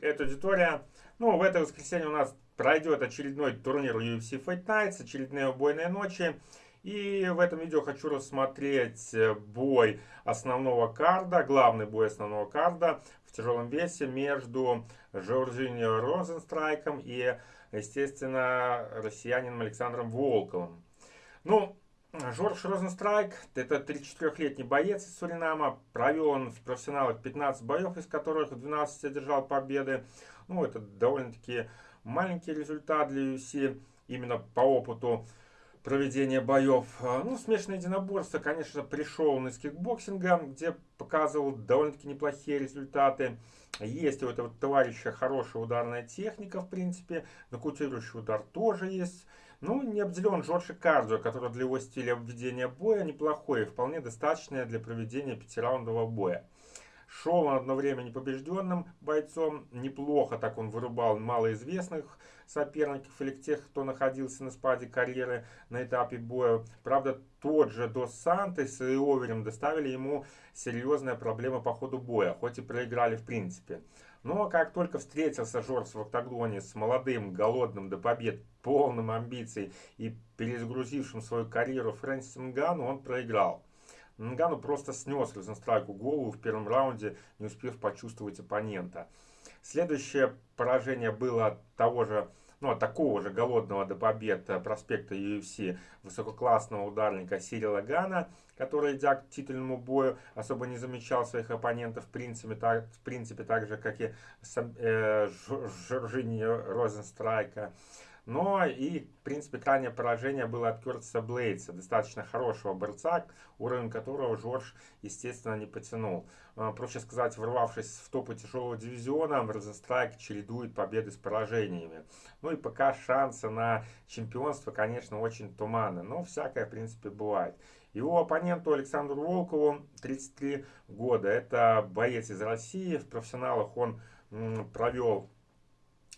Эта аудитория. Ну, в это воскресенье у нас пройдет очередной турнир UFC Fight Nights, очередные убойные ночи. И в этом видео хочу рассмотреть бой основного карда, главный бой основного карда в тяжелом весе между Жоржинио Розенстрайком и, естественно, россиянином Александром Волковым. Ну, Жорж Розенстрайк, это 34-летний боец из Суринама. Провел он в профессионалах 15 боев, из которых 12 одержал победы. Ну, это довольно-таки маленький результат для UFC, именно по опыту проведения боев. Ну, смешанное единоборство, конечно, пришел он из кикбоксинга, где показывал довольно-таки неплохие результаты. Есть у этого товарища хорошая ударная техника, в принципе. Нокаутирующий удар тоже есть. Ну, не обделен Джорджи Кардио, который для его стиля введения боя неплохой и вполне достаточное для проведения пятираундового боя. Шел он одно время непобежденным бойцом, неплохо так он вырубал малоизвестных соперников или тех, кто находился на спаде карьеры на этапе боя. Правда, тот же Дос Сантос и Оверем доставили ему серьезные проблемы по ходу боя, хоть и проиграли в принципе. Но как только встретился Жорж в октагоне с молодым, голодным до побед, полным амбиций и перезагрузившим свою карьеру Фрэнсисом Нгану, он проиграл. Нгану просто снес Розенстрайку голову в первом раунде, не успев почувствовать оппонента. Следующее поражение было от того же ну, от такого же голодного до побед э, проспекта UFC высококлассного ударника Сирила Гана, который, идя к титульному бою, особо не замечал своих оппонентов, в принципе, так, в принципе так же, как и э, Жоржини Розенстрайка. Но и, в принципе, крайнее поражение было от Кертиса Блейдса, достаточно хорошего борца, уровень которого Жорж, естественно, не потянул. А, проще сказать, ворвавшись в топы тяжелого дивизиона, Розенстрайк чередует победы с поражениями. Ну и пока шансы на чемпионство, конечно, очень туманны, но всякое, в принципе, бывает. Его оппоненту Александру Волкову 33 года. Это боец из России. В профессионалах он провел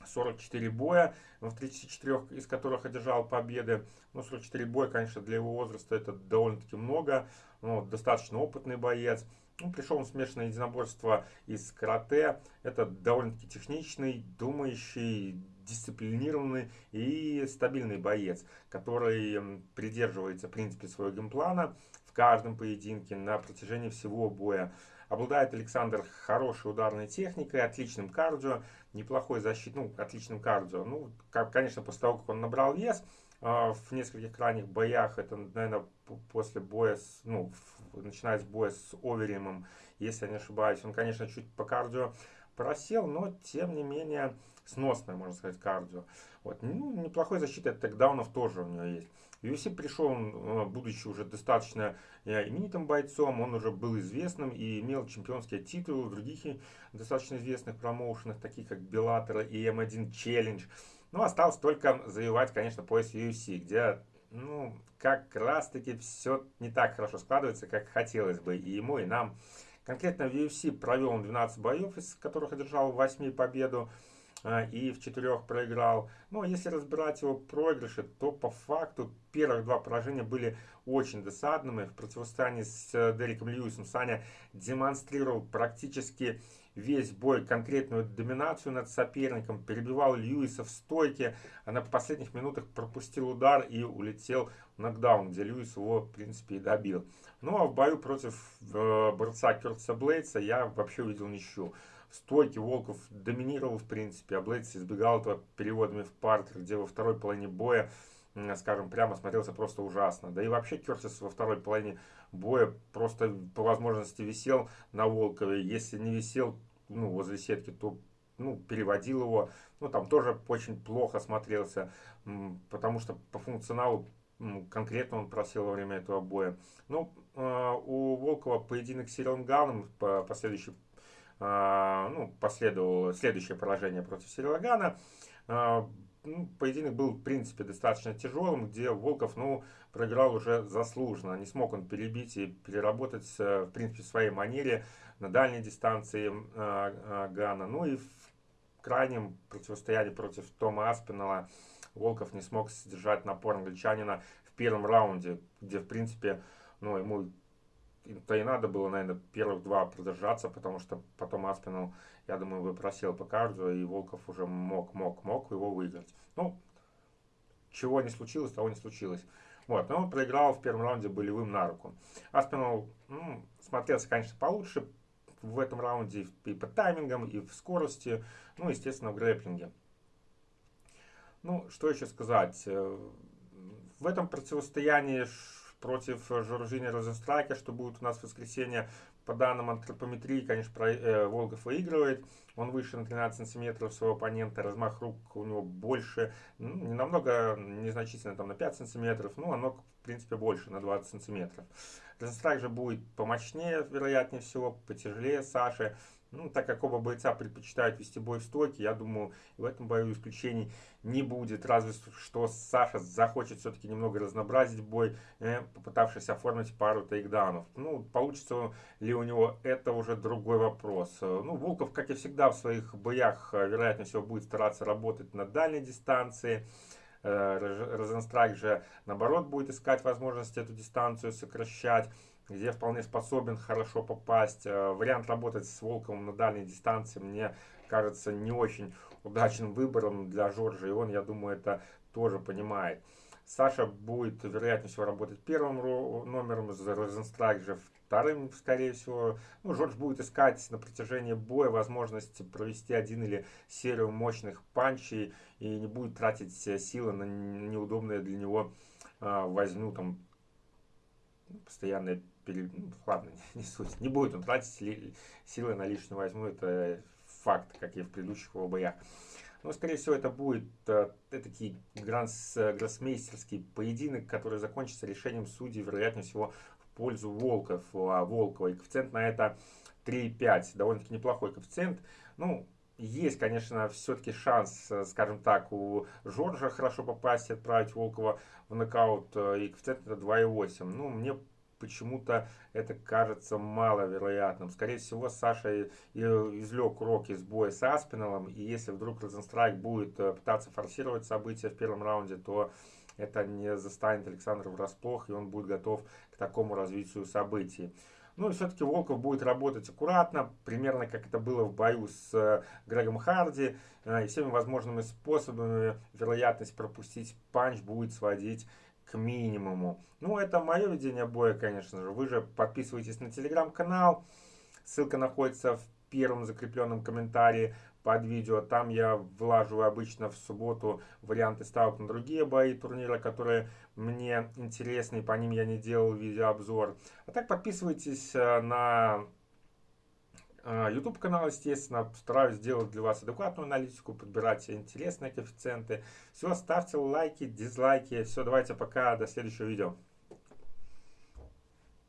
44 боя, в 34 из которых одержал победы. Ну, 44 боя, конечно, для его возраста это довольно-таки много. Ну, достаточно опытный боец. Ну, пришел он в смешанное единоборство из карате. Это довольно-таки техничный, думающий, дисциплинированный и стабильный боец, который придерживается, в принципе, своего геймплана в каждом поединке на протяжении всего боя. Обладает Александр хорошей ударной техникой, отличным кардио, неплохой защит, ну, отличным кардио. Ну, как, конечно, после того, как он набрал вес, э, в нескольких крайних боях, это, наверное, после боя, с, ну, в, начиная с боя с Оверимом, если я не ошибаюсь, он, конечно, чуть по кардио просел, но, тем не менее, сносное, можно сказать, кардио. Вот. Ну, неплохой защиты от текдаунов тоже у него есть. UFC пришел он, будучи уже достаточно э, именитым бойцом, он уже был известным и имел чемпионские титулы в других достаточно известных промоушенах, таких как Bellator и M1 Challenge. Но осталось только завоевать, конечно, пояс UFC, где, ну, как раз-таки все не так хорошо складывается, как хотелось бы и ему, и нам. Конкретно в UFC провел он 12 боев, из которых одержал 8 победу. А, и в четырех проиграл. Но если разбирать его проигрыши, то по факту первых два поражения были очень досадными. В противостоянии с э, Дереком Льюисом Саня демонстрировал практически весь бой конкретную доминацию над соперником, перебивал Льюиса в стойке, а на последних минутах пропустил удар и улетел в нокдаун, где Льюис его, в принципе, и добил. Ну а в бою против э, борца Кертса Блейдса я вообще увидел ничью стойки Волков доминировал, в принципе, а Блейдс избегал этого переводами в паркер, где во второй половине боя, скажем прямо, смотрелся просто ужасно. Да и вообще Кертис во второй половине боя просто по возможности висел на Волкове. Если не висел ну, возле сетки, то ну, переводил его. Ну, там тоже очень плохо смотрелся, потому что по функционалу конкретно он просел во время этого боя. Ну, а, у Волкова поединок с Сирилом Ганом, последующий а, ну, последовало следующее поражение против Серелагана. А, ну, поединок был, в принципе, достаточно тяжелым, где Волков, ну, проиграл уже заслуженно. Не смог он перебить и переработать, э, в принципе, в своей манере на дальней дистанции а, Гана. Ну и в крайнем противостоянии против Тома Аспинала Волков не смог сдержать напор англичанина в первом раунде, где, в принципе, ну, ему то и надо было, наверное, первых два продержаться, потому что потом Аспинал, я думаю, бы просел по кардио, и Волков уже мог, мог, мог его выиграть. Ну, чего не случилось, того не случилось. Вот, но он проиграл в первом раунде болевым на руку. Аспинал ну, смотрелся, конечно, получше в этом раунде и по таймингам, и в скорости, ну, естественно, в грэплинге. Ну, что еще сказать? Э, в этом противостоянии против Жоржини Розенстрака, что будет у нас в воскресенье, по данным антропометрии, конечно, про, э, Волгов выигрывает. Он выше на 13 сантиметров своего оппонента, размах рук у него больше, ну, не намного, незначительно, там на 5 сантиметров, но оно, в принципе, больше, на 20 сантиметров. Розенстрак же будет помощнее, вероятнее всего, потяжелее Саши. Ну, так как оба бойца предпочитают вести бой в стойке, я думаю, в этом бою исключений не будет. Разве что Саша захочет все-таки немного разнообразить бой, э, попытавшись оформить пару тейкдаунов. Ну, получится ли у него, это уже другой вопрос. Ну, Волков, как и всегда в своих боях, э, вероятнее всего, будет стараться работать на дальней дистанции. Э, Розенстрайк же, наоборот, будет искать возможность эту дистанцию сокращать где вполне способен хорошо попасть. Э, вариант работать с Волковым на дальней дистанции мне кажется не очень удачным выбором для Жоржа, и он, я думаю, это тоже понимает. Саша будет, вероятнее всего, работать первым номером, Розенстрайк же вторым, скорее всего. Ну, Жорж будет искать на протяжении боя возможность провести один или серию мощных панчей и не будет тратить силы на неудобные для него а, возьму там постоянное пере... ну, ладно, не суть. Не будет он тратить ли... силы на лишнюю возьму, это факт, как и в предыдущих его боях. Но, скорее всего, это будет э, такой грасс, гроссмейстерский поединок, который закончится решением судей, вероятнее всего, в пользу Волков, а Волкова. И коэффициент на это 3,5. Довольно-таки неплохой коэффициент. Ну, есть, конечно, все-таки шанс, э, скажем так, у Жоржа хорошо попасть и отправить Волкова в нокаут. Э, и коэффициент это 2,8. Ну, мне почему-то это кажется маловероятным. Скорее всего, Саша извлек урок из боя с Аспиналом, и если вдруг Розенстрайк будет э, пытаться форсировать события в первом раунде, то это не застанет Александра врасплох, и он будет готов к такому развитию событий. Ну и все-таки Волков будет работать аккуратно, примерно как это было в бою с э, Грегом Харди. Э, и всеми возможными способами вероятность пропустить панч будет сводить к минимуму. Ну, это мое видение боя, конечно же. Вы же подписывайтесь на телеграм-канал. Ссылка находится в первом закрепленном комментарии под видео. Там я влаживаю обычно в субботу варианты ставок на другие бои турнира, которые мне интересны, и по ним я не делал видеообзор. А так подписывайтесь э, на YouTube канал, естественно, стараюсь сделать для вас адекватную аналитику, подбирать интересные коэффициенты. Все, ставьте лайки, дизлайки. Все, давайте пока, до следующего видео.